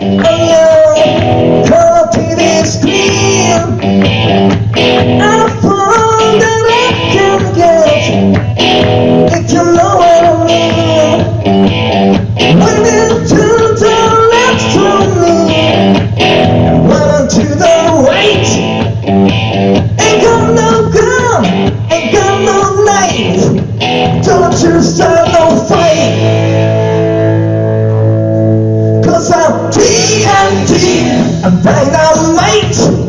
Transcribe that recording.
and dynamite. TNT, I will not fight. TNT, I'm a